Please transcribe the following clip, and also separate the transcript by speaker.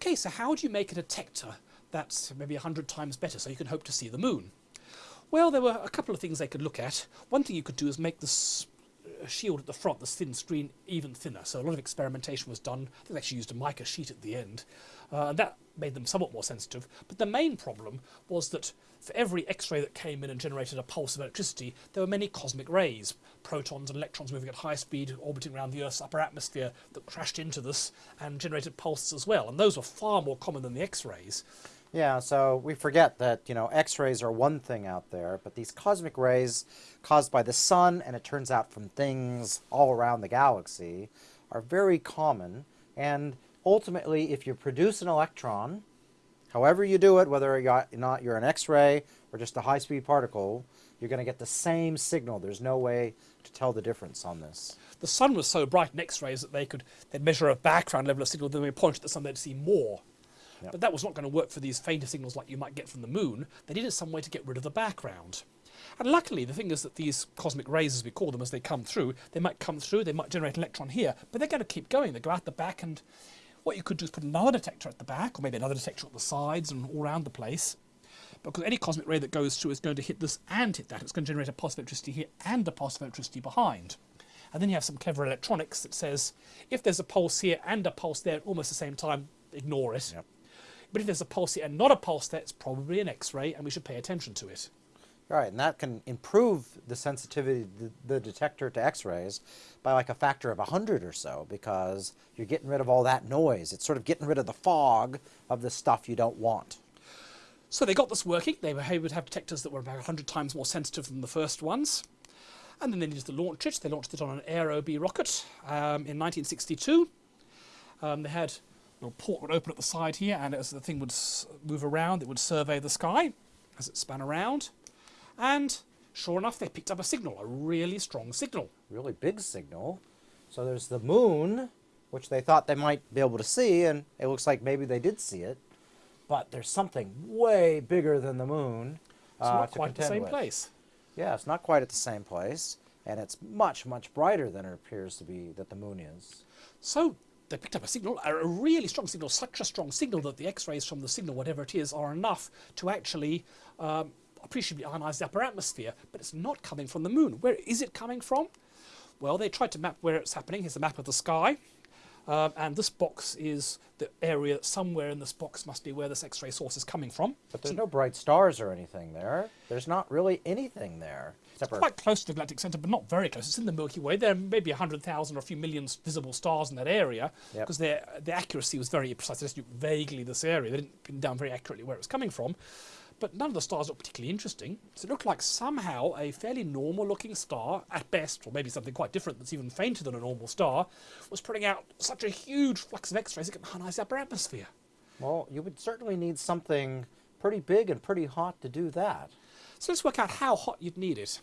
Speaker 1: okay, so how do you make a detector that's maybe 100 times better so you can hope to see the moon? Well, there were a couple of things they could look at. One thing you could do is make this uh, shield at the front, the thin screen, even thinner. So a lot of experimentation was done. I think they actually used a mica sheet at the end. Uh, and that made them somewhat more sensitive. But the main problem was that for every X-ray that came in and generated a pulse of electricity, there were many cosmic rays, protons and electrons moving at high speed, orbiting around the Earth's upper atmosphere, that crashed into this and generated pulses as well. And those were far more common than the X-rays.
Speaker 2: Yeah, so we forget that, you know, X-rays are one thing out there, but these cosmic rays caused by the sun, and it turns out from things all around the galaxy, are very common. And ultimately, if you produce an electron, however you do it, whether you're not you're an X-ray or just a high-speed particle, you're going to get the same signal. There's no way to tell the difference on this.
Speaker 1: The sun was so bright in X-rays that they could they'd measure a background level of signal, then they point at the sun, they'd see more.
Speaker 2: Yep.
Speaker 1: But that was not going to work for these fainter signals like you might get from the moon. They needed some way to get rid of the background. And luckily, the thing is that these cosmic rays, as we call them, as they come through, they might come through, they might generate an electron here, but they're going to keep going. They go out the back, and what you could do is put another detector at the back, or maybe another detector at the sides and all around the place. Because any cosmic ray that goes through is going to hit this and hit that. It's going to generate a positive electricity here and a positive electricity behind. And then you have some clever electronics that says if there's a pulse here and a pulse there at almost the same time, ignore it.
Speaker 2: Yep.
Speaker 1: But if there's a pulse here and not a pulse there, it's probably an X-ray, and we should pay attention to it.
Speaker 2: Right, and that can improve the sensitivity of the, the detector to X-rays by like a factor of 100 or so because you're getting rid of all that noise. It's sort of getting rid of the fog of the stuff you don't want.
Speaker 1: So they got this working. They were able to have detectors that were about 100 times more sensitive than the first ones. And then they needed to launch it. They launched it on an Aerobee rocket um, in 1962. Um, they had little port would open at the side here, and as the thing would move around, it would survey the sky as it span around. And sure enough, they picked up a signal, a really strong signal.
Speaker 2: Really big signal. So there's the moon, which they thought they might be able to see, and it looks like maybe they did see it. But there's something way bigger than the moon.
Speaker 1: It's
Speaker 2: uh,
Speaker 1: not quite the same
Speaker 2: with.
Speaker 1: place.
Speaker 2: Yeah, it's not quite at the same place, and it's much, much brighter than it appears to be that the moon is.
Speaker 1: So they picked up a signal, a really strong signal, such a strong signal that the X-rays from the signal, whatever it is, are enough to actually um, appreciably ionize the upper atmosphere. But it's not coming from the moon. Where is it coming from? Well, they tried to map where it's happening. Here's a map of the sky. Um, and this box is the area, somewhere in this box must be where this X-ray source is coming from.
Speaker 2: But there's no bright stars or anything there. There's not really anything there. For
Speaker 1: quite close to the galactic center, but not very close. It's in the Milky Way. There are maybe 100,000 or a few million visible stars in that area
Speaker 2: Yep.
Speaker 1: because their the accuracy was very precise. They just knew vaguely this area. They didn't pin down very accurately where it was coming from. But none of the stars looked particularly interesting. So it looked like somehow a fairly normal looking star, at best, or maybe something quite different that's even fainter than a normal star, was putting out such a huge flux of X-rays it could ionize the upper atmosphere.
Speaker 2: Well, you would certainly need something pretty big and pretty hot to do that.
Speaker 1: So let's work out how hot you'd need it.